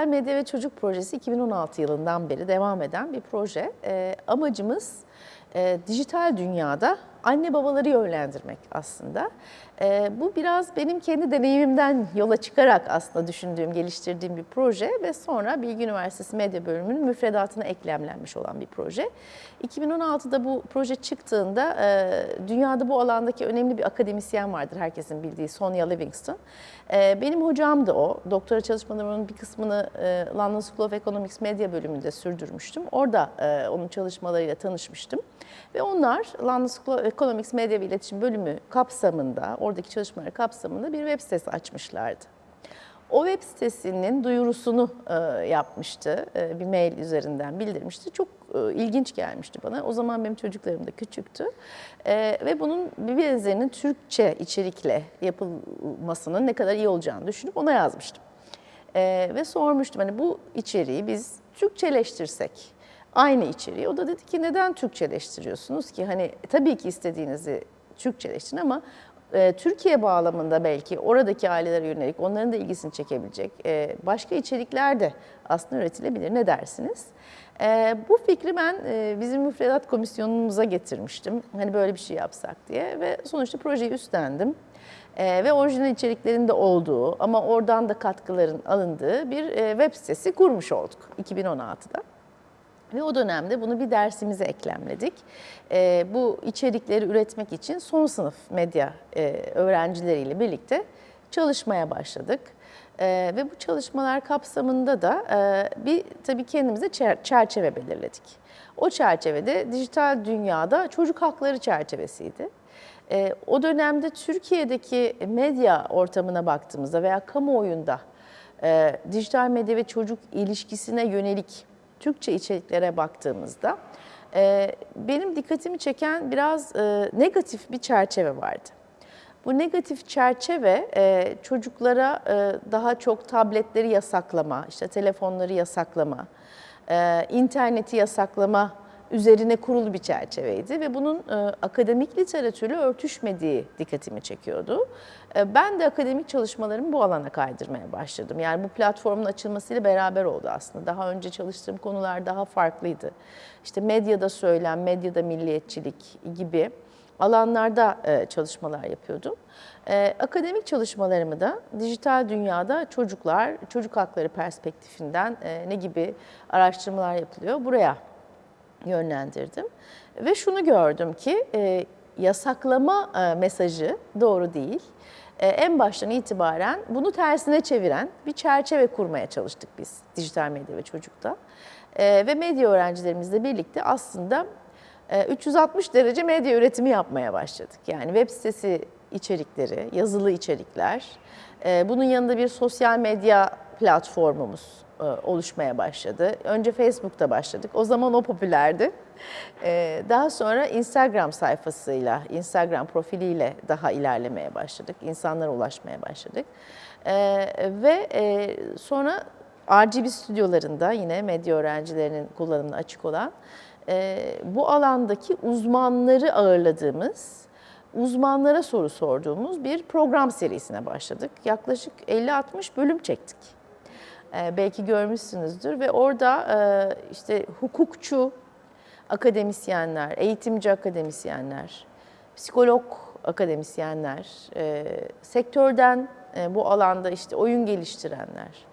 Dijital Medya ve Çocuk Projesi 2016 yılından beri devam eden bir proje. E, amacımız e, dijital dünyada anne babaları yönlendirmek aslında. E, bu biraz benim kendi deneyimimden yola çıkarak aslında düşündüğüm, geliştirdiğim bir proje ve sonra Bilgi Üniversitesi Medya Bölümünün müfredatına eklemlenmiş olan bir proje. 2016'da bu proje çıktığında e, dünyada bu alandaki önemli bir akademisyen vardır herkesin bildiği Sonia Livingston. E, benim hocam da o. Doktora çalışmalarımın bir kısmını e, London School of Economics Medya bölümünde sürdürmüştüm. Orada e, onun çalışmalarıyla tanışmıştım. Ve onlar London School of Economics Medya ve İletişim bölümü kapsamında, oradaki çalışmaları kapsamında bir web sitesi açmışlardı. O web sitesinin duyurusunu e, yapmıştı, e, bir mail üzerinden bildirmişti. Çok e, ilginç gelmişti bana. O zaman benim çocuklarım da küçüktü. E, ve bunun bir benzerinin Türkçe içerikle yapılmasının ne kadar iyi olacağını düşünüp ona yazmıştım. E, ve sormuştum hani bu içeriği biz Türkçeleştirsek, aynı içeriği. O da dedi ki neden Türkçeleştiriyorsunuz ki? Hani tabii ki istediğinizi Türkçeleştirin ama e, Türkiye bağlamında belki oradaki ailelere yönelik onların da ilgisini çekebilecek e, başka içerikler de aslında üretilebilir. Ne dersiniz? E, bu fikri ben e, bizim müfredat komisyonumuza getirmiştim. Hani böyle bir şey yapsak diye ve sonuçta projeyi üstlendim. E, ve orijinal içeriklerin de olduğu ama oradan da katkıların alındığı bir e, web sitesi kurmuş olduk 2016'da. Ve o dönemde bunu bir dersimize eklemledik. E, bu içerikleri üretmek için son sınıf medya e, öğrencileriyle birlikte çalışmaya başladık. E, ve bu çalışmalar kapsamında da e, bir tabii kendimize çerçeve belirledik. O çerçevede dijital dünyada çocuk hakları çerçevesiydi. E, o dönemde Türkiye'deki medya ortamına baktığımızda veya kamuoyunda e, dijital medya ve çocuk ilişkisine yönelik Türkçe içeriklere baktığımızda e, benim dikkatimi çeken biraz e, negatif bir çerçeve vardı. Bu negatif çerçeve e, çocuklara e, daha çok tabletleri yasaklama, işte telefonları yasaklama, e, interneti yasaklama üzerine kurulu bir çerçeveydi ve bunun e, akademik literatürle örtüşmediği dikkatimi çekiyordu. E, ben de akademik çalışmalarımı bu alana kaydırmaya başladım. Yani bu platformun açılmasıyla beraber oldu aslında. Daha önce çalıştığım konular daha farklıydı. İşte medyada söylem, medyada milliyetçilik gibi alanlarda e, çalışmalar yapıyordum. Akademik çalışmalarımı da dijital dünyada çocuklar, çocuk hakları perspektifinden ne gibi araştırmalar yapılıyor buraya yönlendirdim. Ve şunu gördüm ki e, yasaklama e, mesajı doğru değil. E, en baştan itibaren bunu tersine çeviren bir çerçeve kurmaya çalıştık biz dijital medya ve çocukta. E, ve medya öğrencilerimizle birlikte aslında e, 360 derece medya üretimi yapmaya başladık. Yani web sitesi içerikleri, yazılı içerikler, e, bunun yanında bir sosyal medya platformumuz e, oluşmaya başladı. Önce Facebook'ta başladık. O zaman o popülerdi. E, daha sonra Instagram sayfasıyla, Instagram profiliyle daha ilerlemeye başladık. İnsanlara ulaşmaya başladık. E, ve sonra RGB stüdyolarında yine medya öğrencilerinin kullanımına açık olan bu alandaki uzmanları ağırladığımız uzmanlara soru sorduğumuz bir program serisine başladık. Yaklaşık 50-60 bölüm çektik. Ee, belki görmüşsünüzdür ve orada e, işte hukukçu akademisyenler, eğitimci akademisyenler, psikolog akademisyenler, e, sektörden e, bu alanda işte oyun geliştirenler,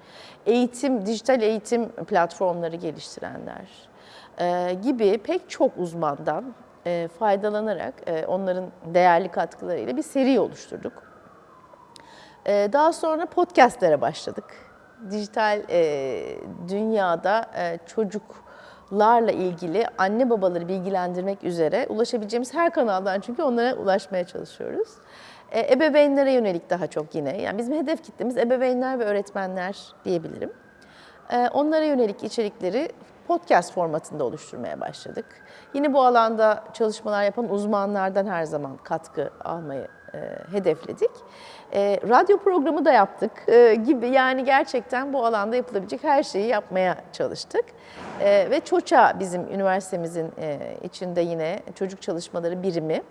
eğitim, dijital eğitim platformları geliştirenler gibi pek çok uzmandan faydalanarak onların değerli katkılarıyla bir seri oluşturduk. Daha sonra podcastlere başladık dijital e, dünyada e, çocuklarla ilgili anne babaları bilgilendirmek üzere ulaşabileceğimiz her kanaldan çünkü onlara ulaşmaya çalışıyoruz. E, ebeveynlere yönelik daha çok yine. Yani bizim hedef kitlemiz ebeveynler ve öğretmenler diyebilirim. E, onlara yönelik içerikleri podcast formatında oluşturmaya başladık. Yine bu alanda çalışmalar yapan uzmanlardan her zaman katkı almayı e, hedefledik. E, radyo programı da yaptık e, gibi yani gerçekten bu alanda yapılabilecek her şeyi yapmaya çalıştık. ve ÇOÇA bizim üniversitemizin içinde yine çocuk çalışmaları birimi.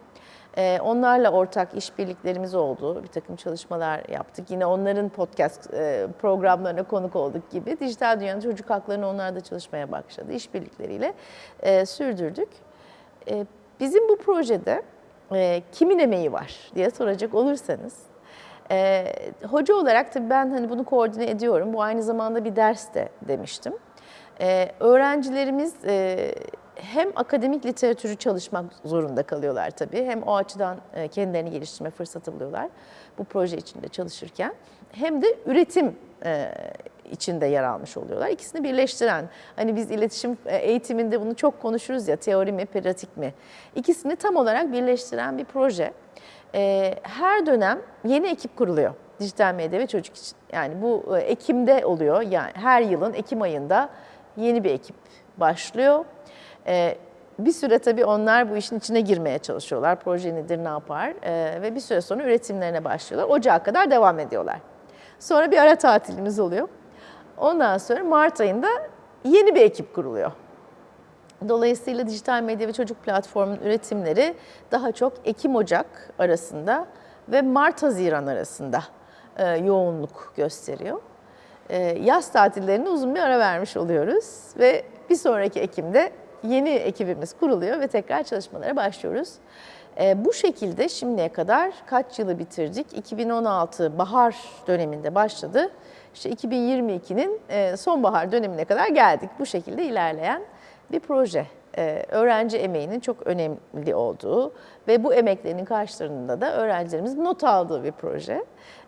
E, onlarla ortak işbirliklerimiz oldu. Bir takım çalışmalar yaptık. Yine onların podcast e, programlarına konuk olduk gibi. Dijital dünyanın çocuk haklarını onlar da çalışmaya başladı. İşbirlikleriyle e, sürdürdük. E, bizim bu projede e, kimin emeği var diye soracak olursanız, e, hoca olarak tabii ben hani bunu koordine ediyorum. Bu aynı zamanda bir ders de demiştim. E, öğrencilerimiz e, hem akademik literatürü çalışmak zorunda kalıyorlar tabii. Hem o açıdan e, kendilerini geliştirme fırsatı buluyorlar bu proje içinde çalışırken. Hem de üretim e, içinde yer almış oluyorlar. İkisini birleştiren, hani biz iletişim e, eğitiminde bunu çok konuşuruz ya, teori mi, pratik mi? İkisini tam olarak birleştiren bir proje. E, her dönem yeni ekip kuruluyor dijital medya ve çocuk için. Yani bu e, Ekim'de oluyor, yani her yılın Ekim ayında yeni bir ekip başlıyor. Bir süre tabii onlar bu işin içine girmeye çalışıyorlar. Proje nedir, ne yapar ve bir süre sonra üretimlerine başlıyorlar. Ocağa kadar devam ediyorlar. Sonra bir ara tatilimiz oluyor. Ondan sonra Mart ayında yeni bir ekip kuruluyor. Dolayısıyla dijital medya ve çocuk platformunun üretimleri daha çok Ekim-Ocak arasında ve Mart-Haziran arasında e, yoğunluk gösteriyor. E, yaz tatillerine uzun bir ara vermiş oluyoruz ve bir sonraki Ekim'de yeni ekibimiz kuruluyor ve tekrar çalışmalara başlıyoruz. E, bu şekilde şimdiye kadar kaç yılı bitirdik? 2016 bahar döneminde başladı. İşte 2022'nin e, sonbahar dönemine kadar geldik. Bu şekilde ilerleyen bir proje. E, öğrenci emeğinin çok önemli olduğu ve bu emeklerinin karşılığında da öğrencilerimiz not aldığı bir proje.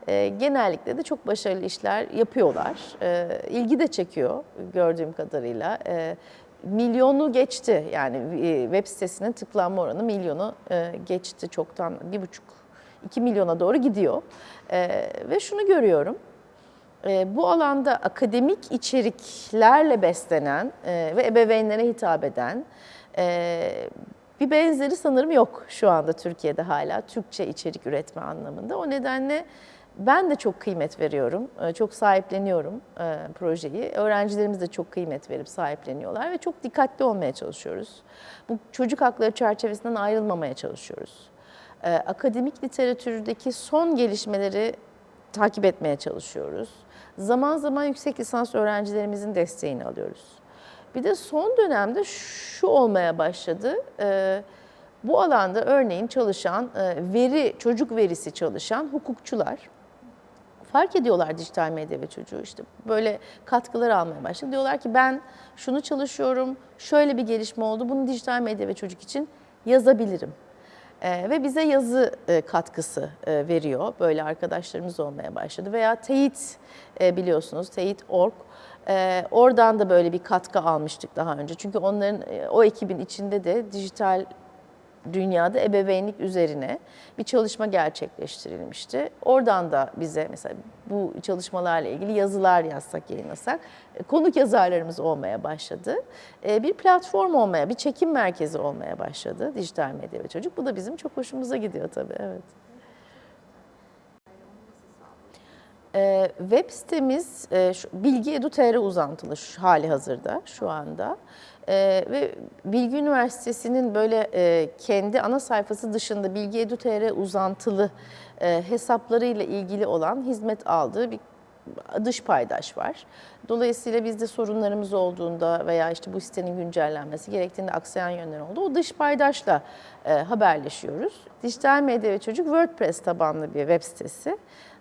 E, genellikle de çok başarılı işler yapıyorlar. E, ilgi de çekiyor gördüğüm kadarıyla. E, milyonu geçti yani e, web sitesinin tıklanma oranı milyonu e, geçti çoktan bir buçuk iki milyona doğru gidiyor e, ve şunu görüyorum bu alanda akademik içeriklerle beslenen ve ebeveynlere hitap eden bir benzeri sanırım yok şu anda Türkiye'de hala Türkçe içerik üretme anlamında. O nedenle ben de çok kıymet veriyorum, e, çok sahipleniyorum e, projeyi. Öğrencilerimiz de çok kıymet verip sahipleniyorlar ve çok dikkatli olmaya çalışıyoruz. Bu çocuk hakları çerçevesinden ayrılmamaya çalışıyoruz. E, akademik literatürdeki son gelişmeleri takip etmeye çalışıyoruz. Zaman zaman yüksek lisans öğrencilerimizin desteğini alıyoruz. Bir de son dönemde şu olmaya başladı. Bu alanda örneğin çalışan, veri, çocuk verisi çalışan hukukçular fark ediyorlar dijital medya ve çocuğu işte böyle katkılar almaya başladı. Diyorlar ki ben şunu çalışıyorum, şöyle bir gelişme oldu, bunu dijital medya ve çocuk için yazabilirim. Ee, ve bize yazı e, katkısı e, veriyor. Böyle arkadaşlarımız olmaya başladı. Veya teyit e, biliyorsunuz, teyit.org. E, oradan da böyle bir katkı almıştık daha önce. Çünkü onların, e, o ekibin içinde de dijital dünyada ebeveynlik üzerine bir çalışma gerçekleştirilmişti. Oradan da bize mesela bu çalışmalarla ilgili yazılar yazsak, yayınlasak e, konuk yazarlarımız olmaya başladı. E, bir platform olmaya, bir çekim merkezi olmaya başladı dijital medya ve çocuk. Bu da bizim çok hoşumuza gidiyor tabii, evet. Ee, web sitemiz e, Bilgi Edu.tr uzantılı şu, hali hazırda şu anda. Ee, ve Bilgi Üniversitesi'nin böyle e, kendi ana sayfası dışında Bilgi Edu.tr uzantılı e, hesaplarıyla ilgili olan hizmet aldığı bir dış paydaş var. Dolayısıyla bizde sorunlarımız olduğunda veya işte bu sitenin güncellenmesi gerektiğinde aksayan yönler oldu. O dış paydaşla e, haberleşiyoruz. Dijital Medya ve Çocuk WordPress tabanlı bir web sitesi.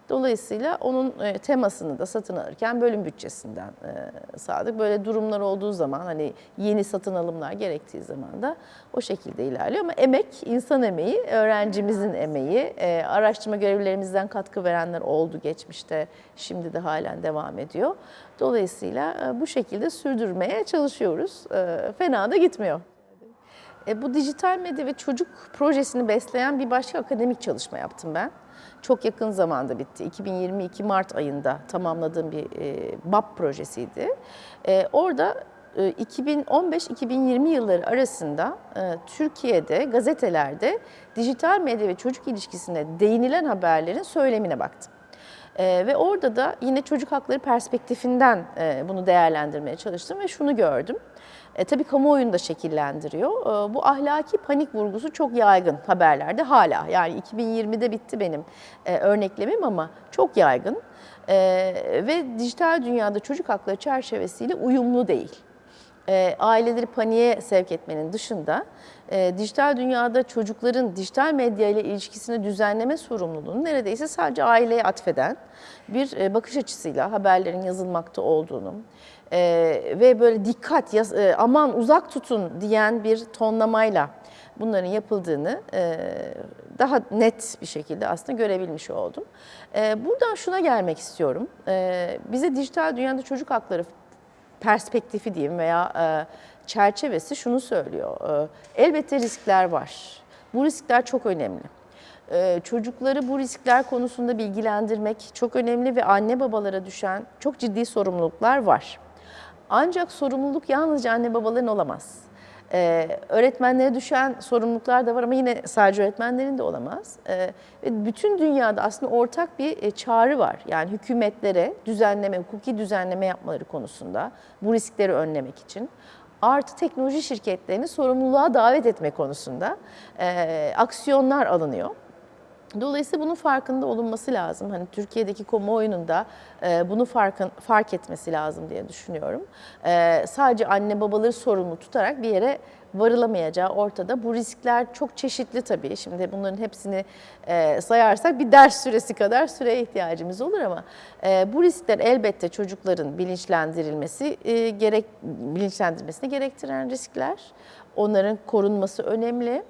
Dolayısıyla onun e, temasını da satın alırken bölüm bütçesinden e, sağladık. Böyle durumlar olduğu zaman hani yeni satın alımlar gerektiği zaman da o şekilde ilerliyor. Ama emek, insan emeği, öğrencimizin emeği, e, araştırma görevlilerimizden katkı verenler oldu geçmişte, şimdi de halen devam ediyor. Dolayısıyla bu şekilde sürdürmeye çalışıyoruz. Fena da gitmiyor. Bu dijital medya ve çocuk projesini besleyen bir başka akademik çalışma yaptım ben çok yakın zamanda bitti. 2022 Mart ayında tamamladığım bir e, BAP projesiydi. E, orada 2015-2020 e, yılları arasında e, Türkiye'de gazetelerde dijital medya ve çocuk ilişkisine değinilen haberlerin söylemine baktım. E, ve orada da yine çocuk hakları perspektifinden bunu değerlendirmeye çalıştım ve şunu gördüm. E, tabii kamuoyunu da şekillendiriyor. E, bu ahlaki panik vurgusu çok yaygın haberlerde hala. Yani 2020'de bitti benim e, örneklemim ama çok yaygın. E, ve dijital dünyada çocuk hakları çerçevesiyle uyumlu değil e, aileleri paniğe sevk etmenin dışında e, dijital dünyada çocukların dijital medya ile ilişkisini düzenleme sorumluluğunu neredeyse sadece aileye atfeden bir e, bakış açısıyla haberlerin yazılmakta olduğunu ve böyle dikkat, aman uzak tutun diyen bir tonlamayla bunların yapıldığını daha net bir şekilde aslında görebilmiş oldum. Buradan şuna gelmek istiyorum. Bize dijital dünyada çocuk hakları perspektifi diyeyim veya e, çerçevesi şunu söylüyor. E, elbette riskler var. Bu riskler çok önemli. E, çocukları bu riskler konusunda bilgilendirmek çok önemli ve anne babalara düşen çok ciddi sorumluluklar var. Ancak sorumluluk yalnızca anne babaların olamaz. Ee, öğretmenlere düşen sorumluluklar da var ama yine sadece öğretmenlerin de olamaz. Ee, bütün dünyada aslında ortak bir e, çağrı var. Yani hükümetlere düzenleme, hukuki düzenleme yapmaları konusunda bu riskleri önlemek için. Artı teknoloji şirketlerini sorumluluğa davet etme konusunda e, aksiyonlar alınıyor. Dolayısıyla bunun farkında olunması lazım. Hani Türkiye'deki kamuoyunun da e, bunu farkın, fark etmesi lazım diye düşünüyorum. E, sadece anne babaları sorumlu tutarak bir yere varılamayacağı ortada. Bu riskler çok çeşitli tabii. Şimdi bunların hepsini e, sayarsak bir ders süresi kadar süreye ihtiyacımız olur ama e, bu riskler elbette çocukların bilinçlendirilmesi e, gerek bilinçlendirmesini gerektiren riskler. Onların korunması önemli.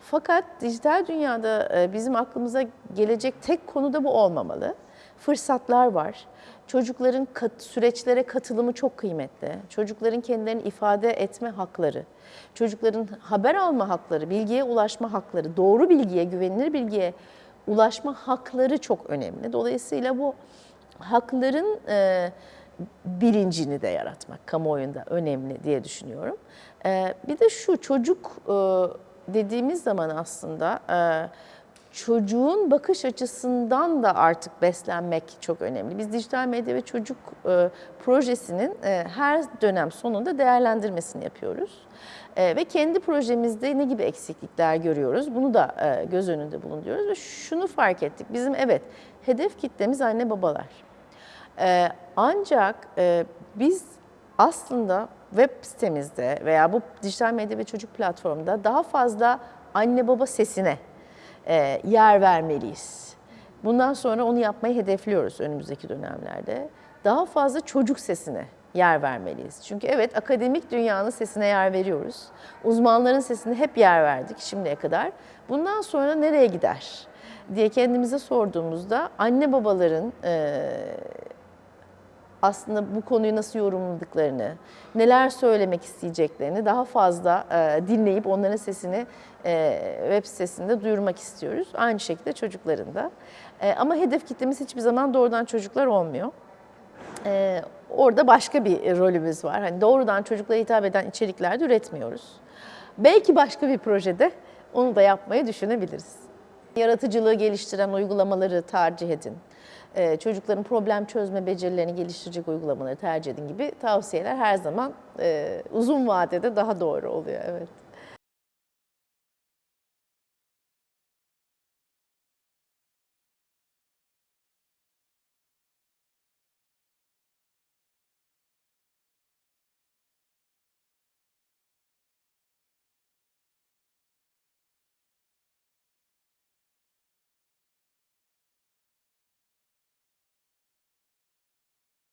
Fakat dijital dünyada e, bizim aklımıza gelecek tek konu da bu olmamalı. Fırsatlar var. Çocukların kat, süreçlere katılımı çok kıymetli. Çocukların kendilerini ifade etme hakları, çocukların haber alma hakları, bilgiye ulaşma hakları, doğru bilgiye, güvenilir bilgiye ulaşma hakları çok önemli. Dolayısıyla bu hakların e, bilincini de yaratmak kamuoyunda önemli diye düşünüyorum. E, bir de şu çocuk e, dediğimiz zaman aslında e, çocuğun bakış açısından da artık beslenmek çok önemli. Biz dijital medya ve çocuk e, projesinin e, her dönem sonunda değerlendirmesini yapıyoruz. ve kendi projemizde ne gibi eksiklikler görüyoruz bunu da göz önünde bulunduruyoruz ve şunu fark ettik. Bizim evet hedef kitlemiz anne babalar. ancak biz aslında web sitemizde veya bu dijital medya ve çocuk platformunda daha fazla anne baba sesine e, yer vermeliyiz. Bundan sonra onu yapmayı hedefliyoruz önümüzdeki dönemlerde. Daha fazla çocuk sesine yer vermeliyiz. Çünkü evet akademik dünyanın sesine yer veriyoruz. Uzmanların sesine hep yer verdik şimdiye kadar. Bundan sonra nereye gider diye kendimize sorduğumuzda anne babaların e, aslında bu konuyu nasıl yorumladıklarını, neler söylemek isteyeceklerini daha fazla e, dinleyip onların sesini e, web sitesinde duyurmak istiyoruz. Aynı şekilde çocukların da. E, ama hedef kitlemiz hiçbir zaman doğrudan çocuklar olmuyor. E, orada başka bir rolümüz var. Hani doğrudan çocuklara hitap eden içerikler de üretmiyoruz. Belki başka bir projede onu da yapmayı düşünebiliriz. Yaratıcılığı geliştiren uygulamaları tercih edin. Ee, çocukların problem çözme becerilerini geliştirecek uygulamaları tercih edin gibi tavsiyeler her zaman e, uzun vadede daha doğru oluyor. Evet.